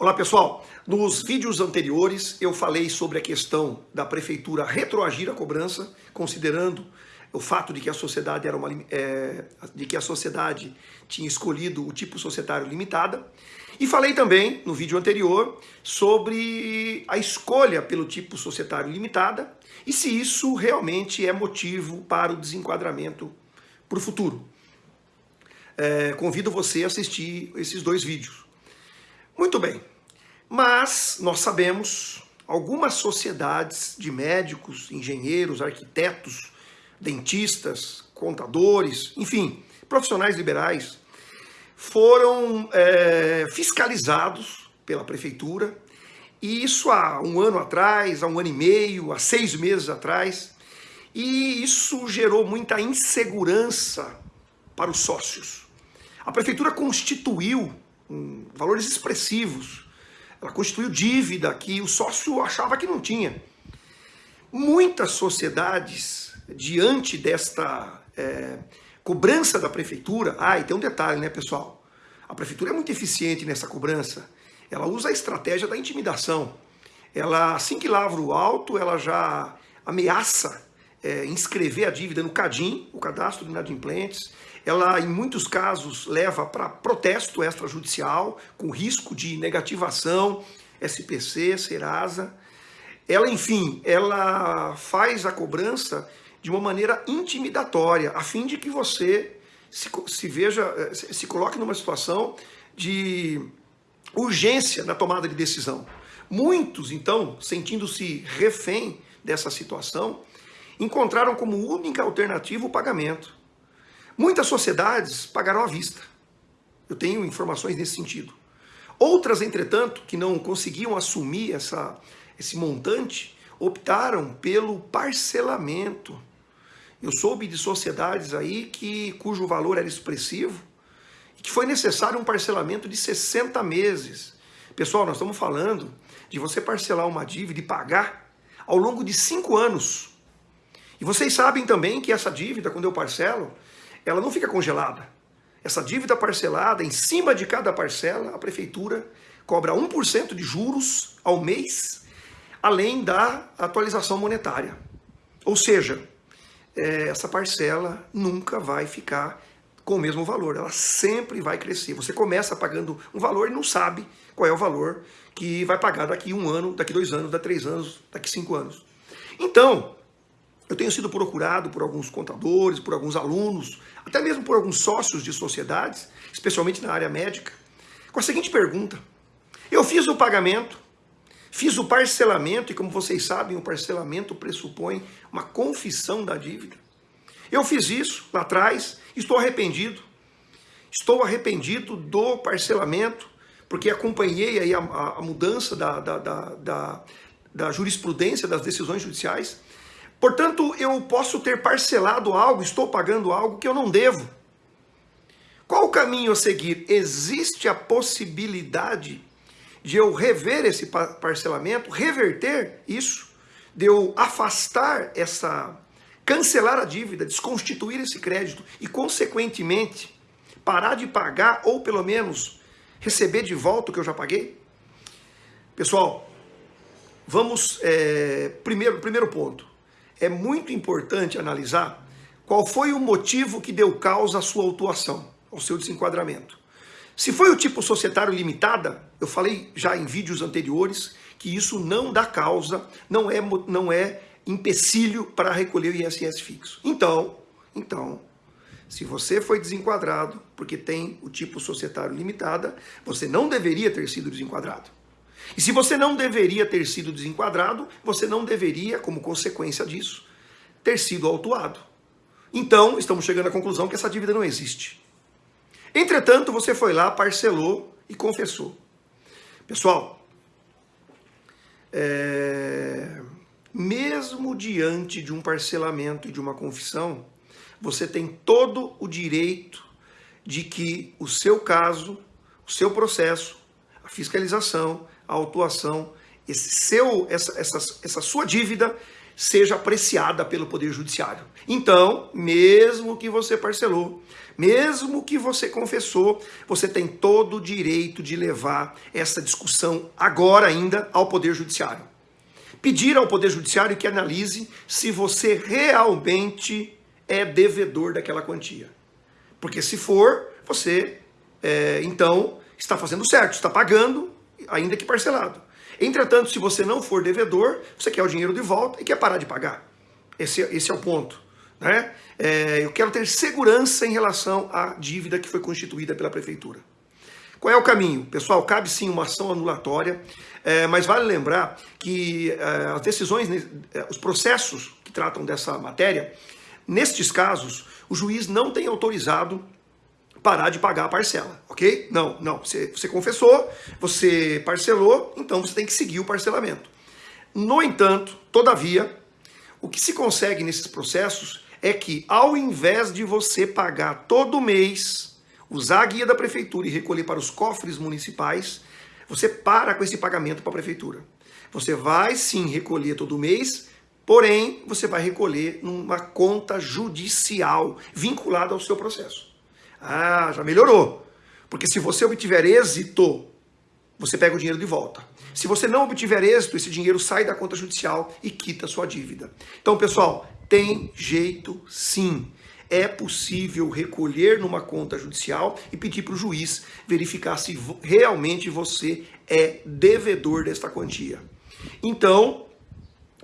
Olá pessoal, nos vídeos anteriores eu falei sobre a questão da prefeitura retroagir a cobrança, considerando o fato de que a sociedade era uma é, de que a sociedade tinha escolhido o tipo societário limitada. E falei também no vídeo anterior sobre a escolha pelo tipo societário limitada e se isso realmente é motivo para o desenquadramento para o futuro. É, convido você a assistir esses dois vídeos. Muito bem, mas nós sabemos algumas sociedades de médicos, engenheiros, arquitetos, dentistas, contadores, enfim, profissionais liberais, foram é, fiscalizados pela prefeitura, e isso há um ano atrás, há um ano e meio, há seis meses atrás, e isso gerou muita insegurança para os sócios. A prefeitura constituiu valores expressivos. Ela constituiu dívida que o sócio achava que não tinha. Muitas sociedades, diante desta é, cobrança da prefeitura, ah, e tem um detalhe, né, pessoal? A prefeitura é muito eficiente nessa cobrança. Ela usa a estratégia da intimidação. Ela, assim que lavra o alto, ela já ameaça é, inscrever a dívida no CADIM, o Cadastro de Inadimplentes, ela, em muitos casos, leva para protesto extrajudicial, com risco de negativação, SPC, Serasa. Ela, enfim, ela faz a cobrança de uma maneira intimidatória, a fim de que você se, se veja, eh, se coloque numa situação de urgência na tomada de decisão. Muitos, então, sentindo-se refém dessa situação, encontraram como única alternativa o pagamento. Muitas sociedades pagaram à vista. Eu tenho informações nesse sentido. Outras, entretanto, que não conseguiam assumir essa, esse montante, optaram pelo parcelamento. Eu soube de sociedades aí que, cujo valor era expressivo e que foi necessário um parcelamento de 60 meses. Pessoal, nós estamos falando de você parcelar uma dívida e pagar ao longo de cinco anos. E vocês sabem também que essa dívida, quando eu parcelo, ela não fica congelada. Essa dívida parcelada, em cima de cada parcela, a prefeitura cobra 1% de juros ao mês, além da atualização monetária. Ou seja, é, essa parcela nunca vai ficar com o mesmo valor, ela sempre vai crescer. Você começa pagando um valor e não sabe qual é o valor que vai pagar daqui um ano, daqui dois anos, daqui três anos, daqui cinco anos. Então, eu tenho sido procurado por alguns contadores, por alguns alunos, até mesmo por alguns sócios de sociedades, especialmente na área médica, com a seguinte pergunta. Eu fiz o pagamento, fiz o parcelamento, e como vocês sabem, o parcelamento pressupõe uma confissão da dívida. Eu fiz isso lá atrás, estou arrependido. Estou arrependido do parcelamento, porque acompanhei aí a, a, a mudança da, da, da, da, da jurisprudência das decisões judiciais Portanto, eu posso ter parcelado algo, estou pagando algo que eu não devo. Qual o caminho a seguir? Existe a possibilidade de eu rever esse parcelamento, reverter isso, de eu afastar essa, cancelar a dívida, desconstituir esse crédito e, consequentemente, parar de pagar ou pelo menos receber de volta o que eu já paguei? Pessoal, vamos, é, primeiro, primeiro ponto, é muito importante analisar qual foi o motivo que deu causa à sua autuação, ao seu desenquadramento. Se foi o tipo societário limitada, eu falei já em vídeos anteriores que isso não dá causa, não é, não é empecilho para recolher o ISS fixo. Então, então, se você foi desenquadrado porque tem o tipo societário limitada, você não deveria ter sido desenquadrado. E se você não deveria ter sido desenquadrado, você não deveria, como consequência disso, ter sido autuado. Então, estamos chegando à conclusão que essa dívida não existe. Entretanto, você foi lá, parcelou e confessou. Pessoal, é... mesmo diante de um parcelamento e de uma confissão, você tem todo o direito de que o seu caso, o seu processo, a fiscalização, a autuação, esse seu, essa, essa, essa sua dívida seja apreciada pelo Poder Judiciário. Então, mesmo que você parcelou, mesmo que você confessou, você tem todo o direito de levar essa discussão agora ainda ao Poder Judiciário. Pedir ao Poder Judiciário que analise se você realmente é devedor daquela quantia. Porque se for, você é, então está fazendo certo, está pagando, ainda que parcelado. Entretanto, se você não for devedor, você quer o dinheiro de volta e quer parar de pagar. Esse, esse é o ponto. Né? É, eu quero ter segurança em relação à dívida que foi constituída pela prefeitura. Qual é o caminho? Pessoal, cabe sim uma ação anulatória, é, mas vale lembrar que é, as decisões, é, os processos que tratam dessa matéria, nestes casos, o juiz não tem autorizado parar de pagar a parcela, ok? Não, não. Você, você confessou, você parcelou, então você tem que seguir o parcelamento. No entanto, todavia, o que se consegue nesses processos é que, ao invés de você pagar todo mês, usar a guia da prefeitura e recolher para os cofres municipais, você para com esse pagamento para a prefeitura. Você vai sim recolher todo mês, porém, você vai recolher numa conta judicial vinculada ao seu processo. Ah, já melhorou. Porque se você obtiver êxito, você pega o dinheiro de volta. Se você não obtiver êxito, esse dinheiro sai da conta judicial e quita a sua dívida. Então, pessoal, tem jeito sim. É possível recolher numa conta judicial e pedir para o juiz verificar se realmente você é devedor desta quantia. Então,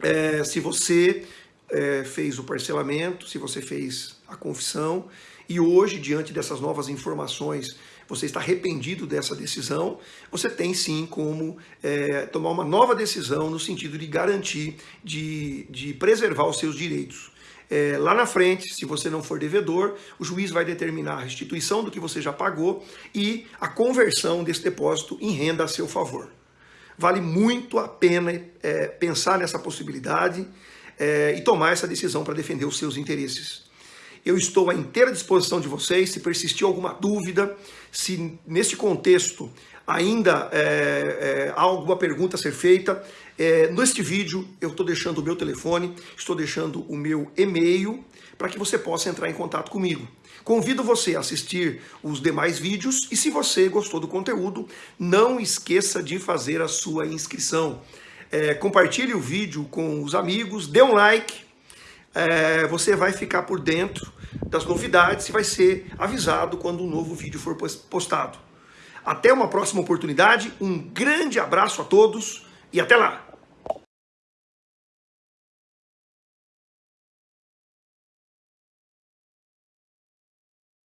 é, se você é, fez o parcelamento, se você fez a confissão, e hoje, diante dessas novas informações, você está arrependido dessa decisão, você tem sim como é, tomar uma nova decisão no sentido de garantir, de, de preservar os seus direitos. É, lá na frente, se você não for devedor, o juiz vai determinar a restituição do que você já pagou e a conversão desse depósito em renda a seu favor. Vale muito a pena é, pensar nessa possibilidade é, e tomar essa decisão para defender os seus interesses. Eu estou à inteira disposição de vocês. Se persistir alguma dúvida, se neste contexto ainda é, é, há alguma pergunta a ser feita, é, neste vídeo eu estou deixando o meu telefone, estou deixando o meu e-mail para que você possa entrar em contato comigo. Convido você a assistir os demais vídeos e se você gostou do conteúdo, não esqueça de fazer a sua inscrição. É, compartilhe o vídeo com os amigos, dê um like, é, você vai ficar por dentro das novidades e vai ser avisado quando um novo vídeo for postado. Até uma próxima oportunidade, um grande abraço a todos e até lá!